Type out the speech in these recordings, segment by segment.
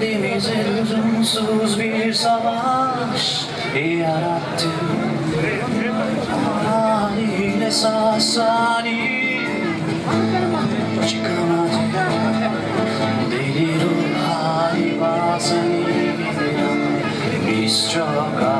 Denize lüzumsuz bir savaş yarattı Haline sasani çıkamadı Deli ruh hali bazen Biz çok ağır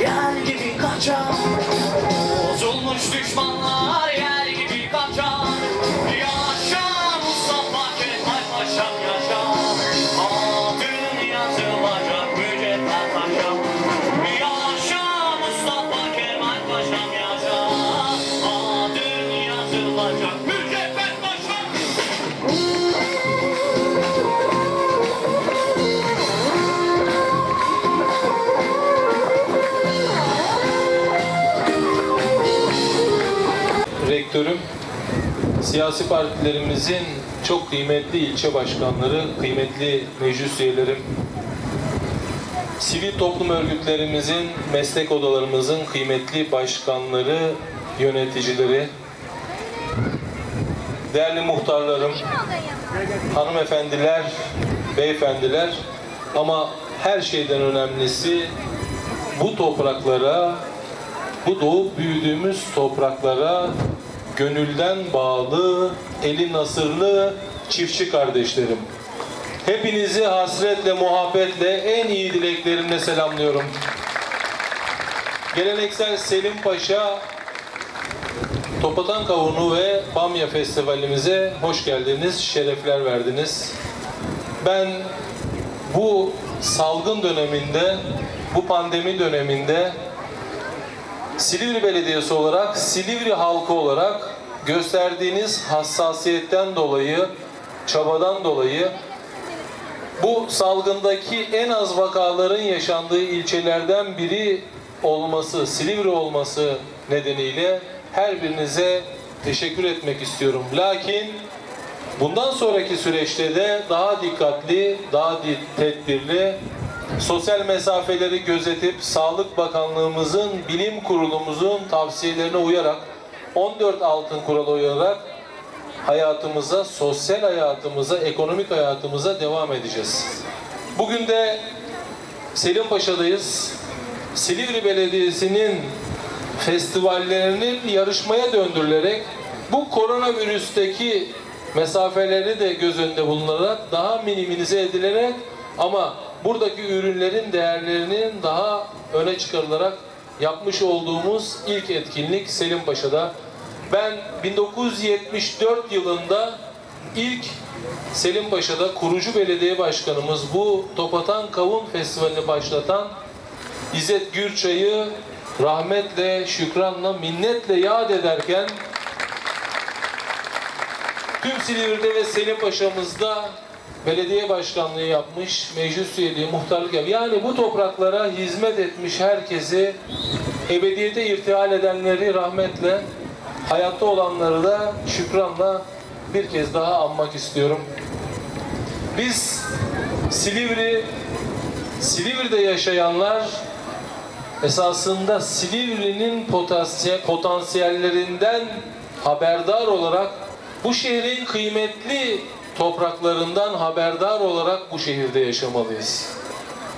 Yer gibi kaçar Bozulmuş düşmanlar yer Siyasi partilerimizin çok kıymetli ilçe başkanları, kıymetli meclis üyelerim, sivil toplum örgütlerimizin, meslek odalarımızın kıymetli başkanları, yöneticileri, değerli muhtarlarım, hanımefendiler, beyefendiler. Ama her şeyden önemlisi bu topraklara, bu doğup büyüdüğümüz topraklara gönülden bağlı, eli nasırlı çiftçi kardeşlerim. Hepinizi hasretle, muhabbetle, en iyi dileklerimle selamlıyorum. Geleneksel Selim Paşa Topatan Kavunu ve Bamya Festivalimize hoş geldiniz, şerefler verdiniz. Ben bu salgın döneminde, bu pandemi döneminde Silivri Belediyesi olarak, Silivri halkı olarak gösterdiğiniz hassasiyetten dolayı, çabadan dolayı bu salgındaki en az vakaların yaşandığı ilçelerden biri olması, Silivri olması nedeniyle her birinize teşekkür etmek istiyorum. Lakin bundan sonraki süreçte de daha dikkatli, daha tedbirli, sosyal mesafeleri gözetip Sağlık Bakanlığımızın, Bilim Kurulumuzun tavsiyelerine uyarak 14 altın kuralı uyarak hayatımıza, sosyal hayatımıza, ekonomik hayatımıza devam edeceğiz. Bugün de Selim Paşa'dayız. Silivri Belediyesi'nin festivallerinin yarışmaya döndürülerek bu koronavirüsteki mesafeleri de göz önünde bulunarak daha minimize edilerek ama buradaki ürünlerin değerlerinin daha öne çıkarılarak yapmış olduğumuz ilk etkinlik Selim Paşa'da. Ben 1974 yılında ilk Selim Paşa'da kurucu belediye başkanımız bu Topatan Kavun Festivali'ni başlatan İzzet Gürçay'ı rahmetle, şükranla, minnetle yad ederken tüm Silivri'de ve Selim Paşa'mızda belediye başkanlığı yapmış, meclis üyeliği, muhtarlık yapmış. Yani bu topraklara hizmet etmiş herkesi, ebediyete irtihal edenleri rahmetle, hayatta olanları da şükranla bir kez daha anmak istiyorum. Biz Silivri, Silivri'de yaşayanlar esasında Silivri'nin potansiyel, potansiyellerinden haberdar olarak bu şehrin kıymetli topraklarından haberdar olarak bu şehirde yaşamalıyız.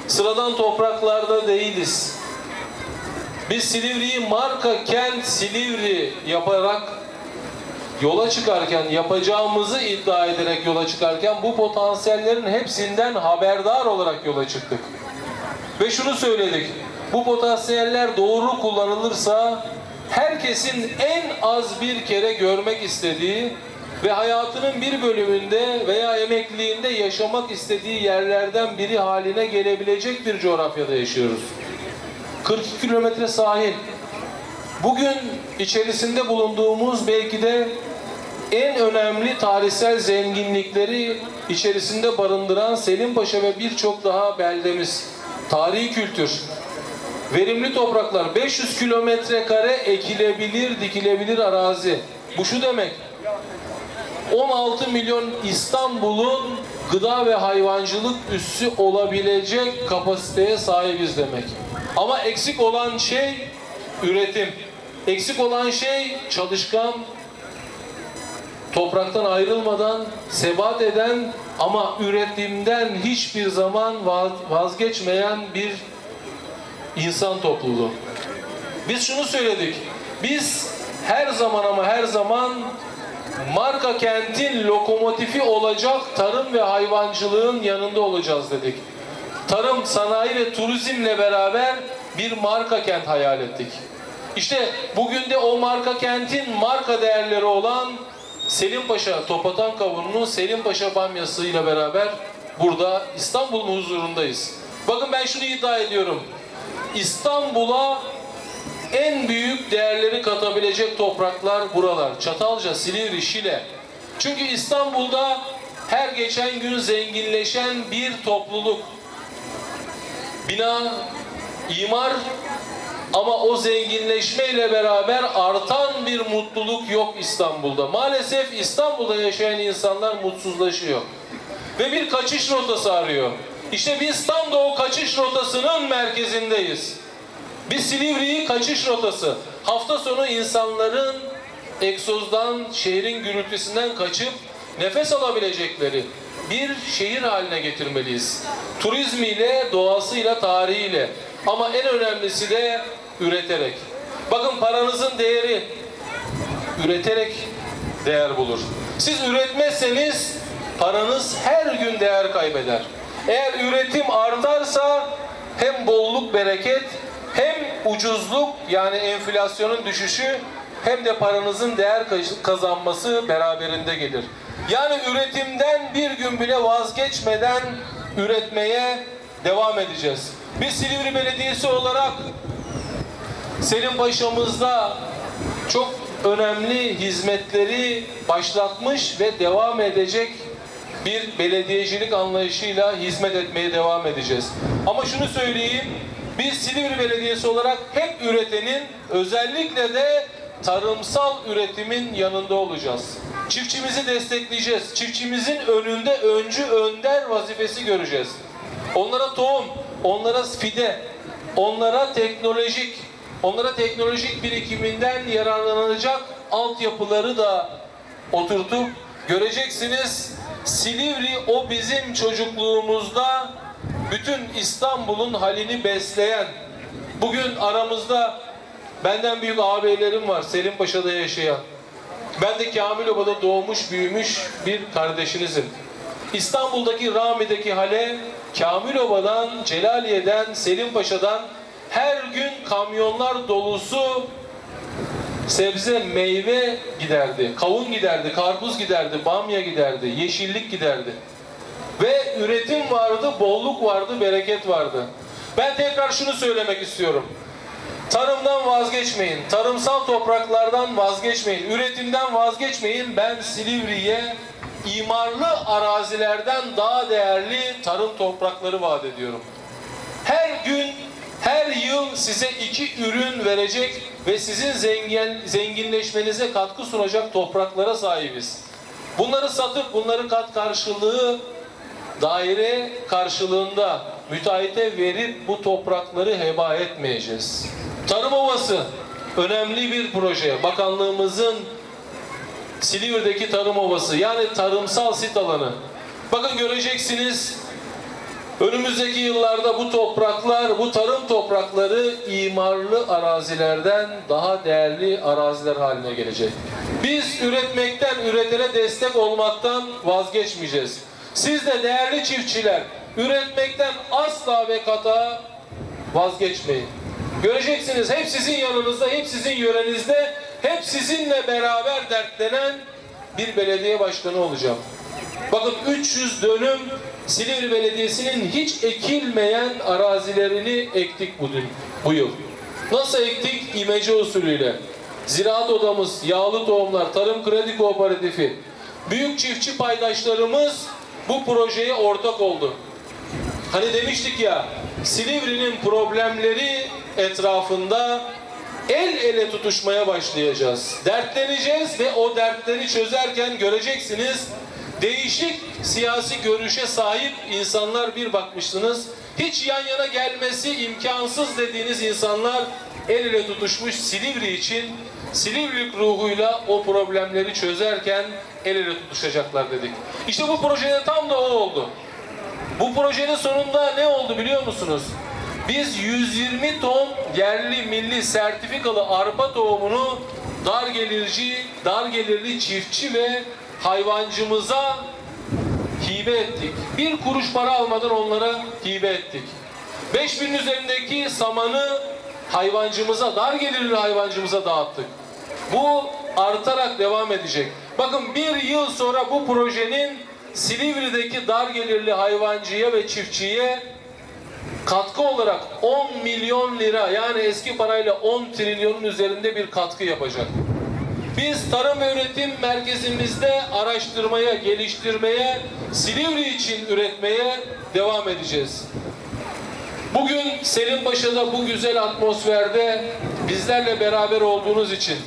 Sıradan topraklarda değiliz. Biz Silivri'yi marka kent Silivri yaparak yola çıkarken yapacağımızı iddia ederek yola çıkarken bu potansiyellerin hepsinden haberdar olarak yola çıktık. Ve şunu söyledik. Bu potansiyeller doğru kullanılırsa herkesin en az bir kere görmek istediği ve hayatının bir bölümünde veya emekliliğinde yaşamak istediği yerlerden biri haline gelebilecek bir coğrafyada yaşıyoruz. 42 kilometre sahil. Bugün içerisinde bulunduğumuz belki de en önemli tarihsel zenginlikleri içerisinde barındıran Selimpaşa ve birçok daha beldemiz. Tarihi kültür, verimli topraklar, 500 kilometre kare ekilebilir, dikilebilir arazi. Bu şu demek, 16 milyon İstanbul'un gıda ve hayvancılık üssü olabilecek kapasiteye sahibiz demek. Ama eksik olan şey üretim. Eksik olan şey çalışkan, topraktan ayrılmadan sebat eden ama üretimden hiçbir zaman vaz- vazgeçmeyen bir insan topluluğu. Biz şunu söyledik. Biz her zaman ama her zaman marka kentin lokomotifi olacak tarım ve hayvancılığın yanında olacağız dedik. Tarım, sanayi ve turizmle beraber bir marka kent hayal ettik. İşte bugün de o marka kentin marka değerleri olan Selimpaşa Topatan Kavunu'nun Selimpaşa Bamyası ile beraber burada İstanbul'un huzurundayız. Bakın ben şunu iddia ediyorum. İstanbul'a en büyük değerleri katabilecek topraklar buralar. Çatalca, Silivri, Şile. Çünkü İstanbul'da her geçen gün zenginleşen bir topluluk. Bina, imar Ama o zenginleşmeyle beraber artan bir mutluluk yok İstanbul'da. Maalesef İstanbul'da yaşayan insanlar mutsuzlaşıyor. Ve bir kaçış rotası arıyor. İşte biz tam da o kaçış rotasının merkezindeyiz. Bir Silivri'yi kaçış rotası. Hafta sonu insanların egzozdan, şehrin gürültüsünden kaçıp nefes alabilecekleri bir şehir haline getirmeliyiz. Turizmiyle, doğasıyla, tarihiyle. Ama en önemlisi de üreterek. Bakın paranızın değeri üreterek değer bulur. Siz üretmezseniz paranız her gün değer kaybeder. Eğer üretim artarsa hem bolluk bereket hem ucuzluk yani enflasyonun düşüşü hem de paranızın değer kazanması beraberinde gelir. Yani üretimden bir gün bile vazgeçmeden üretmeye devam edeceğiz. Biz Silivri Belediyesi olarak Selim Paşa'mızda çok önemli hizmetleri başlatmış ve devam edecek bir belediyecilik anlayışıyla hizmet etmeye devam edeceğiz. Ama şunu söyleyeyim, biz Silivri Belediyesi olarak hep üretenin, özellikle de tarımsal üretimin yanında olacağız. Çiftçimizi destekleyeceğiz. Çiftçimizin önünde öncü önder vazifesi göreceğiz. Onlara tohum, onlara fide, onlara teknolojik, onlara teknolojik birikiminden yararlanacak altyapıları da oturtup göreceksiniz. Silivri o bizim çocukluğumuzda bütün İstanbul'un halini besleyen, bugün aramızda benden büyük ağabeylerim var Selim Paşa'da yaşayan. Ben de Kamiloba'da doğmuş büyümüş bir kardeşinizim. İstanbul'daki Rami'deki hale Kamiloba'dan, Celaliye'den, Selim Paşa'dan her gün kamyonlar dolusu sebze, meyve giderdi. Kavun giderdi, karpuz giderdi, bamya giderdi, yeşillik giderdi. Ve üretim vardı, bolluk vardı, bereket vardı. Ben tekrar şunu söylemek istiyorum. Tarımdan vazgeçmeyin, tarımsal topraklardan vazgeçmeyin, üretimden vazgeçmeyin. Ben Silivri'ye imarlı arazilerden daha değerli tarım toprakları vaat ediyorum. Her gün, her yıl size iki ürün verecek ve sizin zengin, zenginleşmenize katkı sunacak topraklara sahibiz. Bunları satıp bunları kat karşılığı daire karşılığında müteahhite verip bu toprakları heba etmeyeceğiz. Tarım Ovası önemli bir proje. Bakanlığımızın Silivri'deki Tarım Ovası yani tarımsal sit alanı. Bakın göreceksiniz önümüzdeki yıllarda bu topraklar, bu tarım toprakları imarlı arazilerden daha değerli araziler haline gelecek. Biz üretmekten, üretene destek olmaktan vazgeçmeyeceğiz. Siz de değerli çiftçiler üretmekten asla ve kata vazgeçmeyin. Göreceksiniz hep sizin yanınızda, hep sizin yörenizde, hep sizinle beraber dertlenen bir belediye başkanı olacağım. Bakın 300 dönüm Silivri Belediyesi'nin hiç ekilmeyen arazilerini ektik bugün, bu yıl. Nasıl ektik? İmece usulüyle. Ziraat odamız, yağlı tohumlar, tarım kredi kooperatifi, büyük çiftçi paydaşlarımız bu projeye ortak oldu. Hani demiştik ya, Silivri'nin problemleri etrafında el ele tutuşmaya başlayacağız. Dertleneceğiz ve o dertleri çözerken göreceksiniz değişik siyasi görüşe sahip insanlar bir bakmışsınız. Hiç yan yana gelmesi imkansız dediğiniz insanlar el ele tutuşmuş Silivri için Silivrilik ruhuyla o problemleri çözerken el ele tutuşacaklar dedik. İşte bu projede tam da o oldu. Bu projenin sonunda ne oldu biliyor musunuz? Biz 120 ton yerli milli sertifikalı arpa tohumunu dar gelirci, dar gelirli çiftçi ve hayvancımıza hibe ettik. Bir kuruş para almadan onlara hibe ettik. 5000 üzerindeki samanı hayvancımıza, dar gelirli hayvancımıza dağıttık. Bu artarak devam edecek. Bakın bir yıl sonra bu projenin Silivri'deki dar gelirli hayvancıya ve çiftçiye katkı olarak 10 milyon lira yani eski parayla 10 trilyonun üzerinde bir katkı yapacak. Biz tarım üretim merkezimizde araştırmaya, geliştirmeye, Silivri için üretmeye devam edeceğiz. Bugün Selimpaşa'da bu güzel atmosferde bizlerle beraber olduğunuz için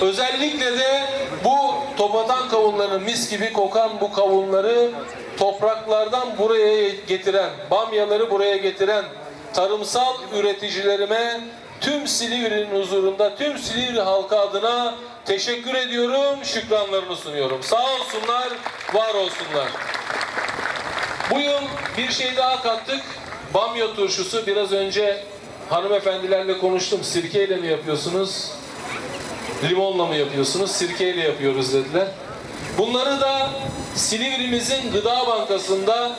özellikle de bu topatan kavunlarının mis gibi kokan bu kavunları topraklardan buraya getiren, bamyaları buraya getiren tarımsal üreticilerime tüm Silivri'nin huzurunda, tüm Silivri halkı adına teşekkür ediyorum, şükranlarımı sunuyorum. Sağ olsunlar, var olsunlar. Bu yıl bir şey daha kattık. Bamya turşusu biraz önce hanımefendilerle konuştum. Sirkeyle mi yapıyorsunuz? Limonla mı yapıyorsunuz? Sirkeyle yapıyoruz dediler. Bunları da Silivri'mizin Gıda Bankası'nda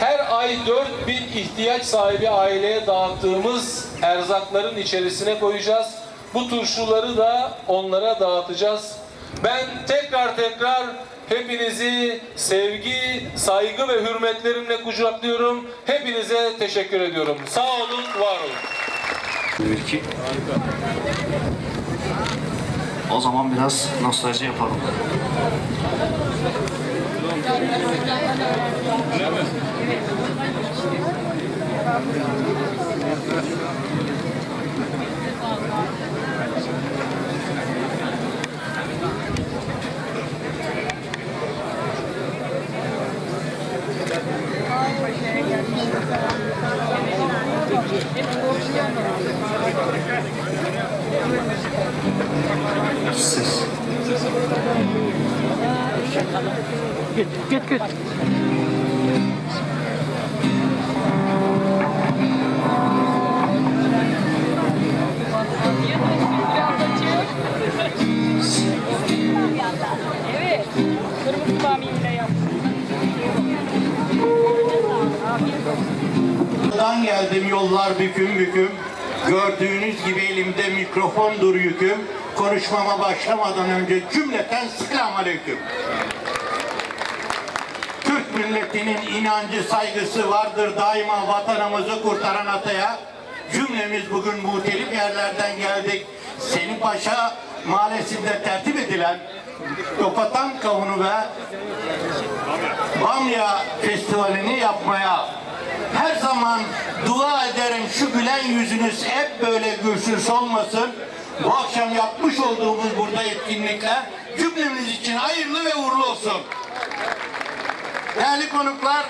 her ay 4000 ihtiyaç sahibi aileye dağıttığımız erzakların içerisine koyacağız. Bu turşuları da onlara dağıtacağız. Ben tekrar tekrar hepinizi sevgi, saygı ve hürmetlerimle kucaklıyorum. Hepinize teşekkür ediyorum. Sağ olun, var olun. Ülke. O zaman biraz nostalji yapalım. Good, good, good. Yollar büküm büküm. Gördüğünüz gibi elimde mikrofondur yüküm. Konuşmama başlamadan önce cümleten selam aleyküm. Türk milletinin inancı saygısı vardır daima vatanımızı kurtaran ataya. Cümlemiz bugün muhtelif yerlerden geldik. Selim Paşa mahallesinde tertip edilen Topatan Kavunu ve Bamya Festivali'ni yapmaya her zaman dua ederim şu gülen yüzünüz hep böyle gülsün solmasın. Bu akşam yapmış olduğumuz burada etkinlikler cümlemiz için hayırlı ve uğurlu olsun. Değerli konuklar,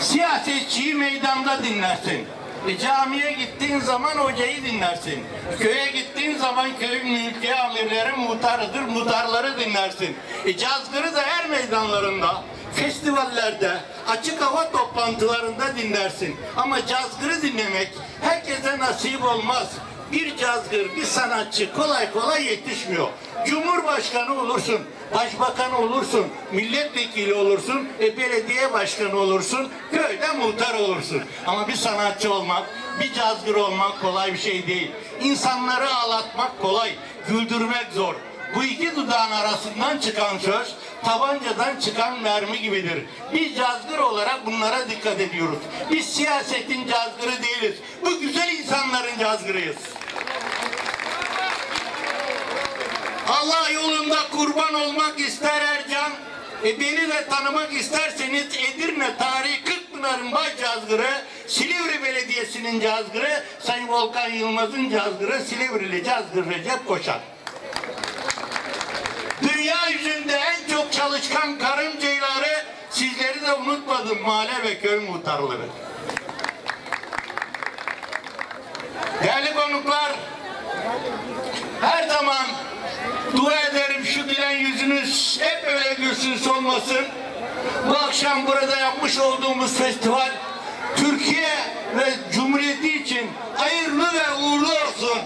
siyasetçiyi meydanda dinlersin. E, camiye gittiğin zaman hocayı dinlersin. Köye gittiğin zaman köyün mülki amirleri muhtarıdır, muhtarları dinlersin. E, cazgırı da her meydanlarında, festivallerde, açık hava toplantılarında dinlersin. Ama cazgırı dinlemek herkese nasip olmaz. Bir cazgır, bir sanatçı kolay kolay yetişmiyor. Cumhurbaşkanı olursun, başbakan olursun, milletvekili olursun, e, belediye başkanı olursun, köyde muhtar olursun. Ama bir sanatçı olmak, bir cazgır olmak kolay bir şey değil. İnsanları ağlatmak kolay, güldürmek zor. Bu iki dudağın arasından çıkan söz tabancadan çıkan mermi gibidir. Biz cazgır olarak bunlara dikkat ediyoruz. Biz siyasetin cazgırı değiliz. Bu güzel insanların cazgırıyız. Allah yolunda kurban olmak ister Ercan. E beni de tanımak isterseniz Edirne tarihi Kırkpınar'ın baş cazgırı, Silivri Belediyesi'nin cazgırı, Sayın Volkan Yılmaz'ın cazgırı, Silivrili cazgır Recep Koşan. Dünya yüzünde en çok çalışkan karıncayları sizleri de unutmadım mahalle ve köy muhtarları. Değerli konuklar, her zaman dua ederim şu gülen yüzünüz hep öyle gülsün solmasın. Bu akşam burada yapmış olduğumuz festival Türkiye ve Cumhuriyeti için hayırlı ve uğurlu olsun.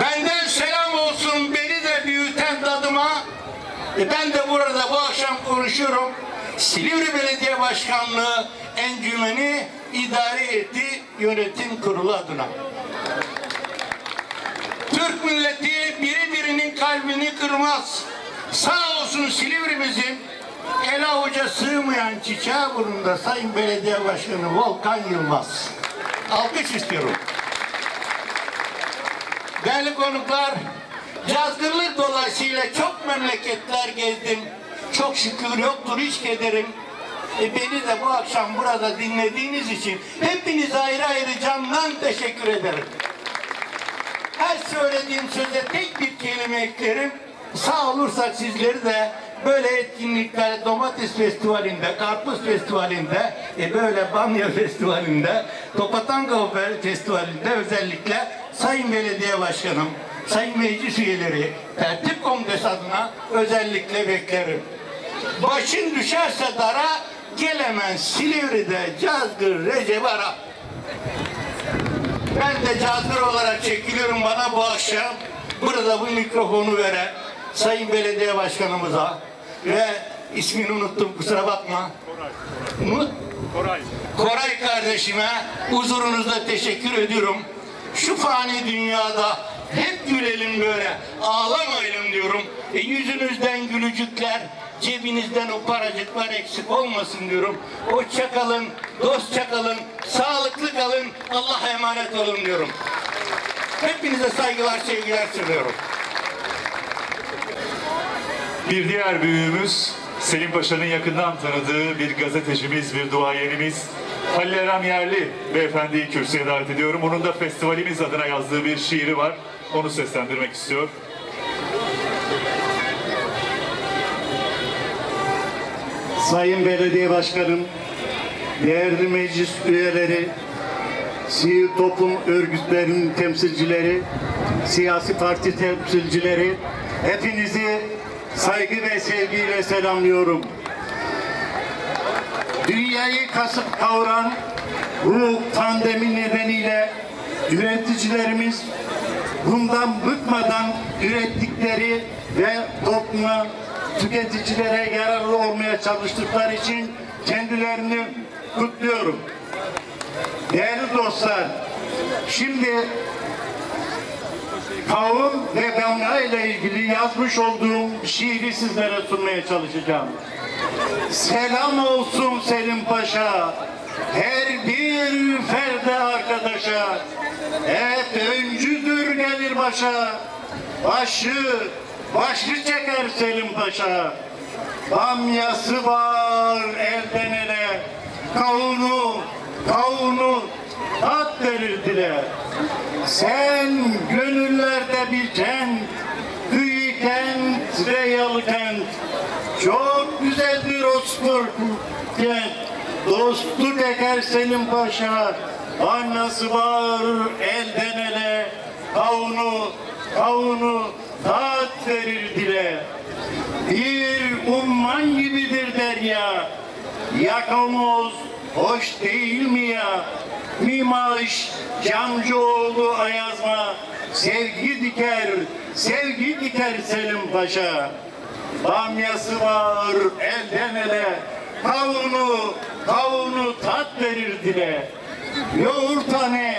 Benden selam olsun beni de büyüten dadıma. E ben de burada bu akşam konuşuyorum. Silivri Belediye Başkanlığı encümeni idare etti yönetim kurulu adına. Türk milleti biri birinin kalbini kırmaz. Sağ olsun Silivri'mizin ele avuca sığmayan çiçeği burnunda Sayın Belediye Başkanı Volkan Yılmaz. Alkış istiyorum. Değerli konuklar, cazgırlık dolayısıyla çok memleketler gezdim. Çok şükür yoktur hiç kederim. E beni de bu akşam burada dinlediğiniz için hepinize ayrı ayrı candan teşekkür ederim. Her söylediğim söze tek bir kelime eklerim. Sağ olursak sizleri de böyle etkinlikler, domates festivalinde, karpuz festivalinde, e böyle bamya festivalinde, Topatanga festivalinde özellikle Sayın Belediye Başkanım, Sayın Meclis üyeleri, Tertip Kongresi adına özellikle beklerim. Başın düşerse dara, gelemen Silivri'de Cazgır Recep Arap. Ben de cazgır olarak çekiliyorum bana bu akşam burada bu mikrofonu veren Sayın Belediye Başkanımıza ve ismini unuttum kusura bakma. Umut Koray. Koray kardeşime huzurunuzda teşekkür ediyorum. Şu fani dünyada hep gülelim böyle, ağlamayalım diyorum. E, yüzünüzden gülücükler, cebinizden o paracıklar eksik olmasın diyorum. Hoşça kalın, dostça kalın, sağlıklı kalın, Allah'a emanet olun diyorum. Hepinize saygılar, sevgiler sunuyorum. Bir diğer büyüğümüz Selim Paşa'nın yakından tanıdığı bir gazetecimiz, bir duayenimiz Halil Erem Yerli beyefendiyi kürsüye davet ediyorum. Onun da festivalimiz adına yazdığı bir şiiri var. Onu seslendirmek istiyor. Sayın Belediye Başkanım, değerli meclis üyeleri, sivil toplum örgütlerinin temsilcileri, siyasi parti temsilcileri, hepinizi saygı ve sevgiyle selamlıyorum. Dünyayı kasıp kavuran bu pandemi nedeniyle üreticilerimiz bundan bıkmadan ürettikleri ve topluma, tüketicilere yararlı olmaya çalıştıkları için kendilerini kutluyorum. Değerli dostlar, şimdi kavun ve damla ile ilgili yazmış olduğum şiiri sizlere sunmaya çalışacağım. Selam olsun Selim Paşa, her bir ferde arkadaşa, hep öncüdür gelir başa, başı, başı çeker Selim Paşa. Bamyası var elden ele, kavunu, kavunu tat verir dile. Sen gönüllerde bir kent, kıyı kent ve yalı kent. Çok güzeldir Osman kent. Dostluk eker Selim Paşa. Annası var elden ele. Kavunu, kavunu tat verir dile. Bir umman gibidir derya. Yakamoz hoş değil mi ya? Mimaş, Camcıoğlu Ayazma, sevgi diker, sevgi diker Selim Paşa. Bamyası var elden ele, kavunu, kavunu tat verir dile. Yoğurtane,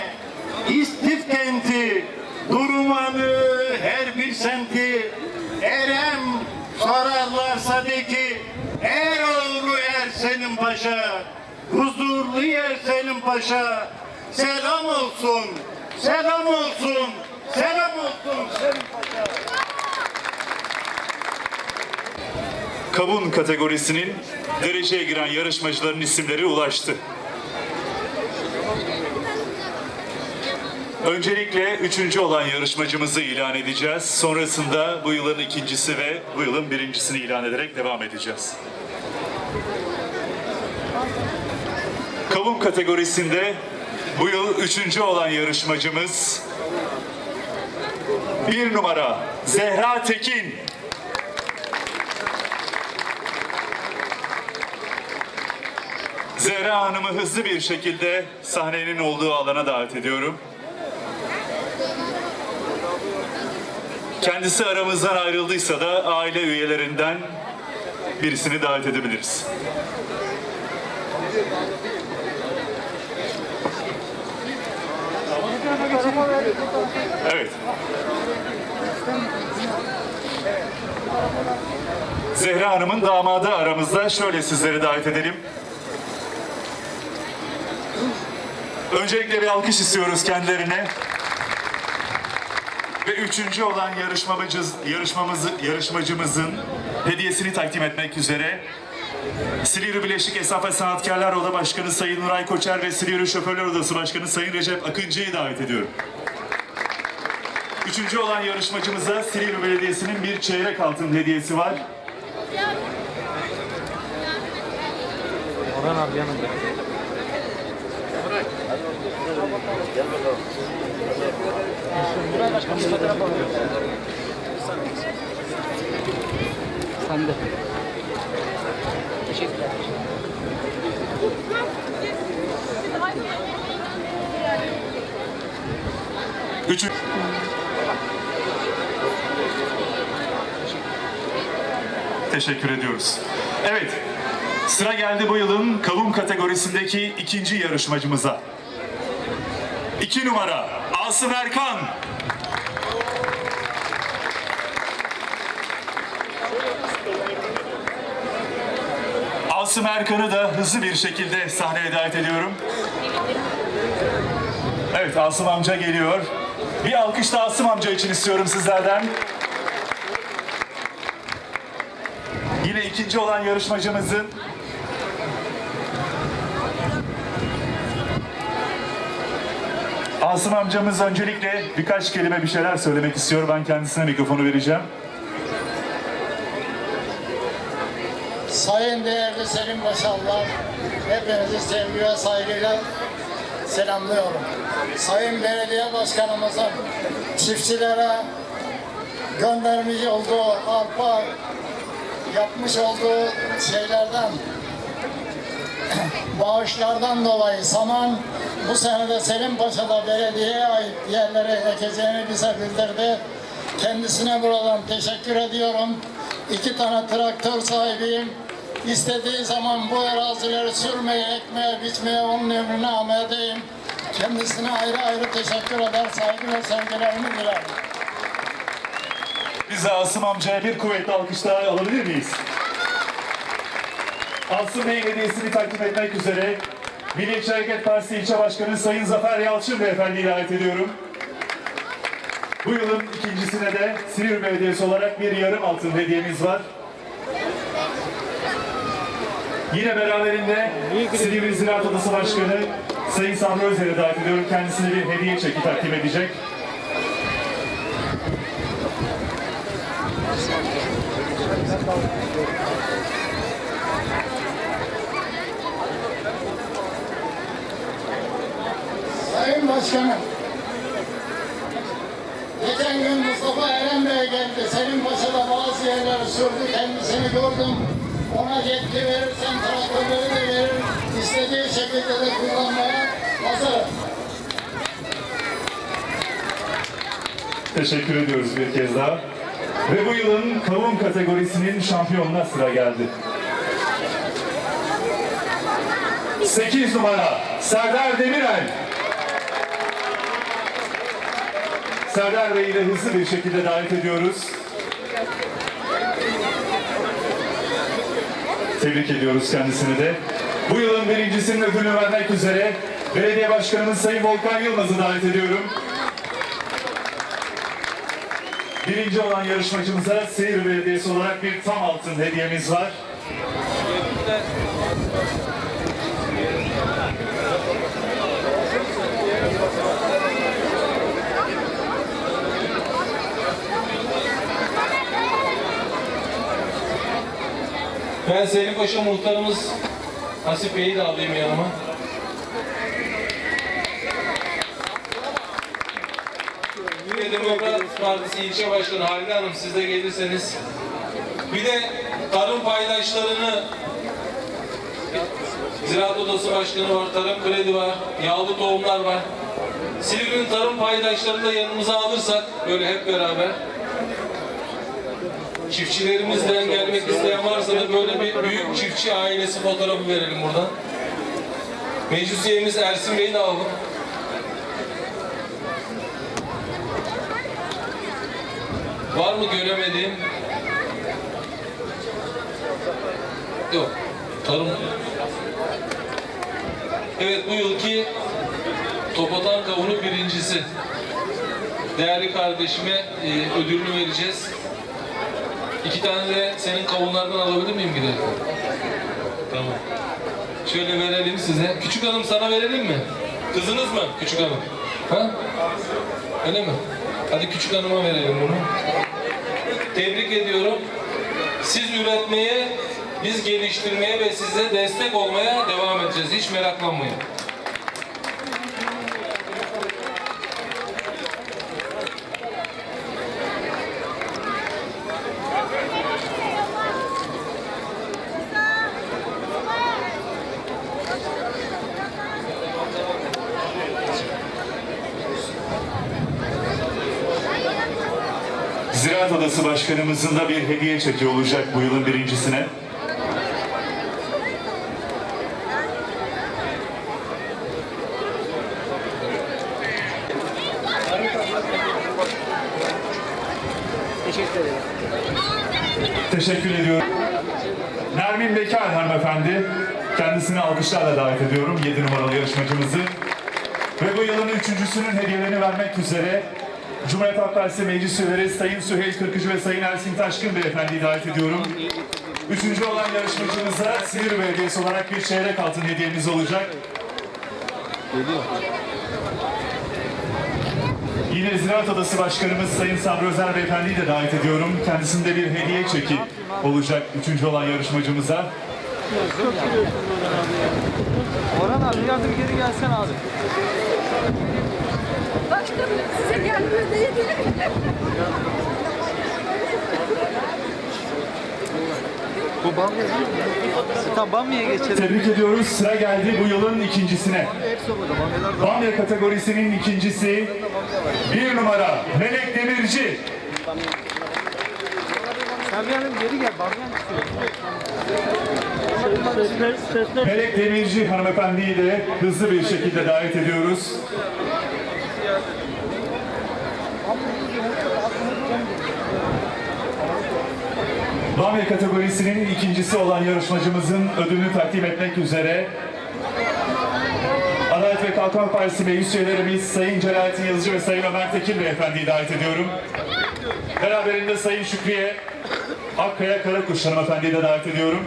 istif kenti, Durumanı her bir semti, Erem sorarlarsa de ki, Er oğlu er Selim Paşa, huzurlu yer Selim Paşa, selam olsun, selam olsun, selam olsun Selim Paşa. Kavun kategorisinin dereceye giren yarışmacıların isimleri ulaştı. Öncelikle üçüncü olan yarışmacımızı ilan edeceğiz. Sonrasında bu yılın ikincisi ve bu yılın birincisini ilan ederek devam edeceğiz. Kavun kategorisinde bu yıl üçüncü olan yarışmacımız bir numara Zehra Tekin. Zehra Hanım'ı hızlı bir şekilde sahnenin olduğu alana davet ediyorum. Kendisi aramızdan ayrıldıysa da aile üyelerinden birisini davet edebiliriz. Evet. Zehra Hanım'ın damadı aramızda. Şöyle sizleri davet edelim. Öncelikle bir alkış istiyoruz kendilerine. Ve üçüncü olan yarışmacımız, yarışmamızı, yarışmacımızın hediyesini takdim etmek üzere Silivri Birleşik Esnaf ve Sanatkarlar Oda Başkanı Sayın Nuray Koçer ve Silivri Şoförler Odası Başkanı Sayın Recep Akıncı'yı davet ediyorum. Üçüncü olan yarışmacımıza Silivri Belediyesi'nin bir çeyrek altın hediyesi var. Üçü... Teşekkür ediyoruz. Evet, sıra geldi bu yılın kavun kategorisindeki ikinci yarışmacımıza. İki numara Asım Erkan. Asım Erkan'ı da hızlı bir şekilde sahneye davet ediyorum. Evet Asım amca geliyor. Bir alkış da Asım amca için istiyorum sizlerden. Yine ikinci olan yarışmacımızın Asım amcamız öncelikle birkaç kelime bir şeyler söylemek istiyor. Ben kendisine mikrofonu vereceğim. Sayın değerli Selim Başarlar, hepinizi sevgi ve saygıyla selamlıyorum. Sayın Belediye Başkanımızın çiftçilere göndermiş olduğu arpa yapmış olduğu şeylerden bağışlardan dolayı saman bu senede Selim Paşa'da belediyeye ait yerlere ekeceğini bize bildirdi. Kendisine buradan teşekkür ediyorum. İki tane traktör sahibiyim. İstediği zaman bu arazileri sürmeye, ekmeye, biçmeye onun emrine amadeyim. Kendisine ayrı ayrı teşekkür eder, saygı ve sevgilerimi dilerim. Biz de Asım amcaya bir kuvvetli alkış daha alabilir miyiz? Asım Bey'in hediyesini takdim etmek üzere Milliyetçi Hareket Partisi İlçe Başkanı Sayın Zafer Yalçın Beyefendi'yi davet ediyorum. Bu yılın ikincisine de Silivri Belediyesi olarak bir yarım altın hediyemiz var. Yine beraberinde Silivri Ziraat Odası Başkanı Sayın Sabri Özer'i davet ediyorum. Kendisine bir hediye çeki takdim edecek. Sayın Başkanım, geçen gün Mustafa Eren Bey geldi. Selim Paşa'da bazı yerleri sürdü, kendisini gördüm. Ona yetki verirsen traktörleri de verir, istediği şekilde de kullanmaya hazırım. Teşekkür ediyoruz bir kez daha. Ve bu yılın kavun kategorisinin şampiyonuna sıra geldi. 8 numara Serdar Demirel. Serdar Bey'i de hızlı bir şekilde davet ediyoruz. Tebrik ediyoruz kendisini de. Bu yılın birincisinin ödülünü vermek üzere Belediye Başkanımız Sayın Volkan Yılmaz'ı davet ediyorum. Birinci olan yarışmacımıza Seyir Belediyesi olarak bir tam altın hediyemiz var. Ben Selim Paşa muhtarımız Hasip Bey'i de alayım yanıma. Yine Demokrat Partisi ilçe başkanı Halide Hanım siz de gelirseniz. Bir de tarım paydaşlarını Ziraat Odası Başkanı var, Tarım Kredi var, yağlı tohumlar var. Silivri'nin tarım paydaşlarını da yanımıza alırsak böyle hep beraber Çiftçilerimizden gelmek isteyen varsa da böyle bir büyük çiftçi ailesi fotoğrafı verelim buradan. Meclis üyemiz Ersin Bey'i de alalım. Var mı göremediğim? Yok. Tarım. Evet bu yılki Topatan Kavunu birincisi. Değerli kardeşime e, ödülünü vereceğiz. İki tane de senin kavunlardan alabilir miyim gidelim? Şöyle verelim size. Küçük hanım sana verelim mi? Kızınız mı küçük hanım? Ha? Öyle mi? Hadi küçük hanıma verelim bunu. Tebrik ediyorum. Siz üretmeye, biz geliştirmeye ve size destek olmaya devam edeceğiz. Hiç meraklanmayın. Ziraat Odası Başkanımızın da bir hediye çeki olacak bu yılın birincisine. Teşekkür ediyorum. Nermin Bekar hanımefendi. Kendisini alkışlarla davet ediyorum. 7 numaralı yarışmacımızı. Ve bu yılın üçüncüsünün hediyelerini vermek üzere Cumhuriyet Halk Partisi Meclis Üyeleri Sayın Süheyl Kırkıcı ve Sayın Ersin Taşkın Beyefendi'yi davet ediyorum. Üçüncü olan yarışmacımıza Silivri Belediyesi olarak bir çeyrek altın hediyemiz olacak. Yine Ziraat Odası Başkanımız Sayın Sabri Özer Beyefendi'yi de davet ediyorum. Kendisinde bir hediye çeki olacak üçüncü olan yarışmacımıza. Orhan abi bir geri gelsen abi. Başkanım size gelmiyor mi? Bu Bamya değil mi? Tamam Bamya'ya geçelim. Tebrik ediyoruz. Sıra geldi bu yılın ikincisine. Bamya kategorisinin ikincisi bir numara Melek Demirci. Yandan geri gel. Bamya. Melek Demirci hanımefendiyi de hızlı bir şekilde davet ediyoruz. Bamya kategorisinin ikincisi olan yarışmacımızın ödülünü takdim etmek üzere Adalet ve Kalkınma Partisi meclis üyelerimiz Sayın Celalettin Yazıcı ve Sayın Ömer Tekin Beyefendi'yi davet ediyorum. Beraberinde Sayın Şükriye Akkaya Karakuş hanımefendiyi de davet ediyorum.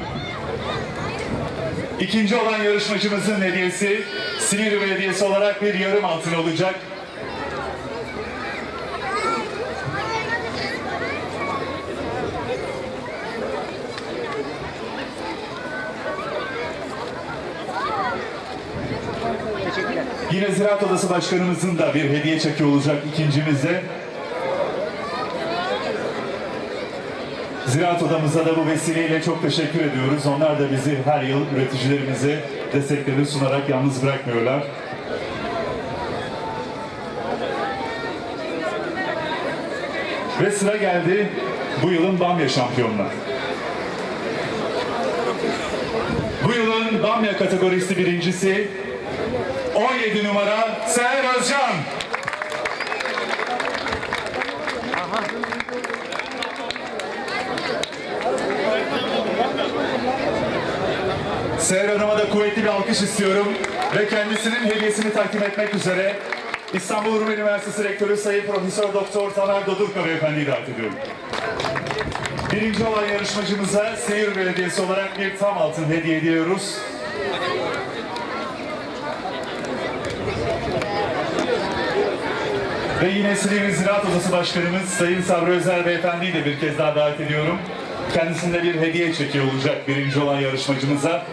İkinci olan yarışmacımızın hediyesi Silivri Belediyesi olarak bir yarım altın olacak. Yine Ziraat Odası Başkanımızın da bir hediye çeki olacak ikincimizde. Ziraat Odamıza da bu vesileyle çok teşekkür ediyoruz. Onlar da bizi her yıl üreticilerimize desteklerini sunarak yalnız bırakmıyorlar. Ve sıra geldi bu yılın Bamya şampiyonuna. Bu yılın Bamya kategorisi birincisi 17 numara Seher Özcan. Seher Hanım'a da kuvvetli bir alkış istiyorum ve kendisinin hediyesini takdim etmek üzere İstanbul Rum Üniversitesi Rektörü Sayın Profesör Doktor Taner Dodurka Beyefendi'yi davet ediyorum. Birinci olan yarışmacımıza Seyir Belediyesi olarak bir tam altın hediye ediyoruz. Ve yine Silivri Ziraat Odası Başkanımız Sayın Sabri Özer Beyefendi'yi de bir kez daha davet ediyorum. Kendisinde bir hediye çeki olacak birinci olan yarışmacımıza.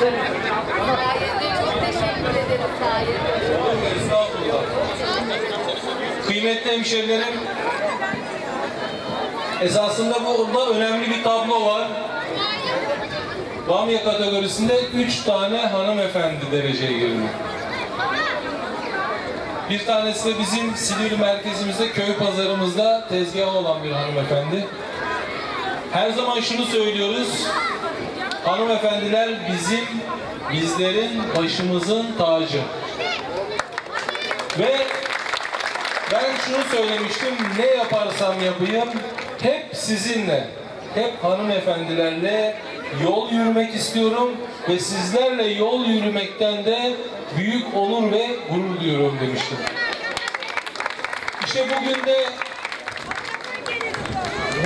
Sayende çok teşekkür ederim sayende. Kıymetli hemşerilerim, esasında burada önemli bir tablo var. Bamya kategorisinde 3 tane hanımefendi dereceye girdi. Bir tanesi de bizim Silivri merkezimizde, köy pazarımızda tezgahı olan bir hanımefendi. Her zaman şunu söylüyoruz, hanımefendiler bizim, bizlerin başımızın tacı. Ve Ben şunu söylemiştim, ne yaparsam yapayım hep sizinle, hep hanımefendilerle yol yürümek istiyorum ve sizlerle yol yürümekten de büyük onur ve gurur duyuyorum demiştim. İşte bugün de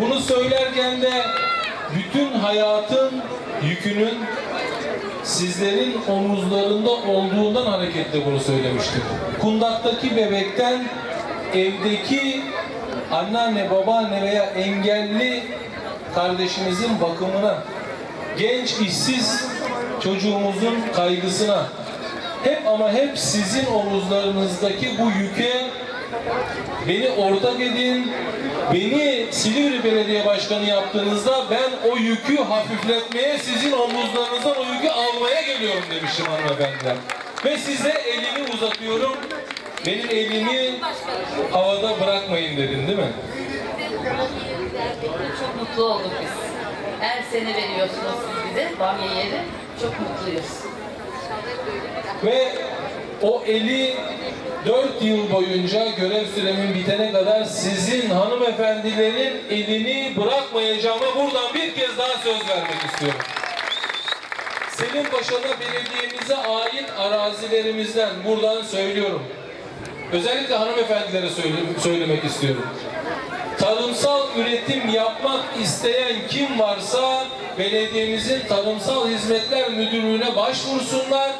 bunu söylerken de bütün hayatın yükünün sizlerin omuzlarında olduğundan hareketle bunu söylemiştim. Kundaktaki bebekten evdeki anneanne, babaanne veya engelli kardeşimizin bakımına, genç işsiz çocuğumuzun kaygısına, hep ama hep sizin omuzlarınızdaki bu yüke beni ortak edin, beni Silivri Belediye Başkanı yaptığınızda ben o yükü hafifletmeye, sizin omuzlarınızdan o yükü almaya geliyorum demiştim hanımefendiler. Ve size elimi uzatıyorum, benim elimi havada bırakmayın dedin değil mi? Çok mutlu olduk biz. Her sene veriyorsunuz siz bize bamya yeri. Çok mutluyuz. Ve o eli 4 yıl boyunca görev süremin bitene kadar sizin hanımefendilerin elini bırakmayacağıma buradan bir kez daha söz vermek istiyorum. Selim Paşa'da belediyemize ait arazilerimizden buradan söylüyorum. Özellikle hanımefendilere söyle- söylemek istiyorum. Tarımsal üretim yapmak isteyen kim varsa belediyemizin Tarımsal Hizmetler Müdürlüğü'ne başvursunlar.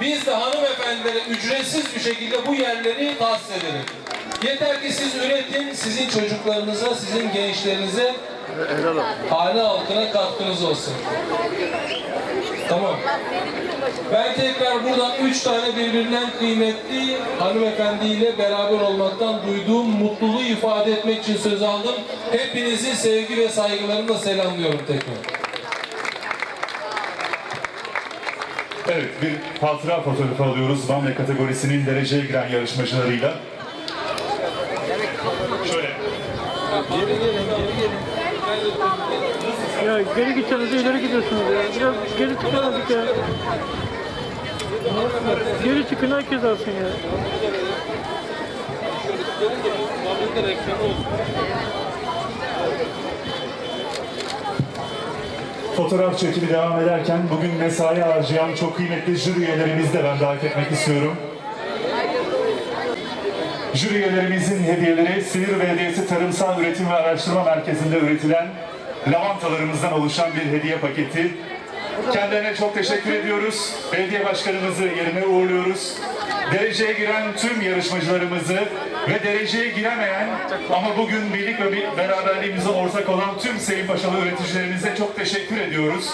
Biz de hanımefendilere ücretsiz bir şekilde bu yerleri tahsis edelim. Yeter ki siz üretin, sizin çocuklarınıza, sizin gençlerinize hane halkına katkınız olsun. Tamam. Ben tekrar buradan üç tane birbirinden kıymetli hanımefendiyle beraber olmaktan duyduğum mutluluğu ifade etmek için söz aldım. Hepinizi sevgi ve saygılarımla selamlıyorum tekrar. Evet, bir hatıra fotoğrafı alıyoruz. Bamya kategorisinin dereceye giren yarışmacılarıyla. Şöyle. Ya geri gideceğiniz ileri gidiyorsunuz ya. Biraz geri çıkamadık ya. Geri çıkın herkes alsın ya. Fotoğraf çekimi devam ederken bugün mesai harcayan çok kıymetli jüri üyelerimizi de ben davet etmek istiyorum. Jüri üyelerimizin hediyeleri Silivri Belediyesi Tarımsal Üretim ve Araştırma Merkezi'nde üretilen lavantalarımızdan oluşan bir hediye paketi. Kendilerine çok teşekkür ediyoruz. Belediye başkanımızı yerine uğurluyoruz. Dereceye giren tüm yarışmacılarımızı ve dereceye giremeyen ama bugün birlik ve beraberliğimize ortak olan tüm Selim Paşalı üreticilerimize çok teşekkür ediyoruz.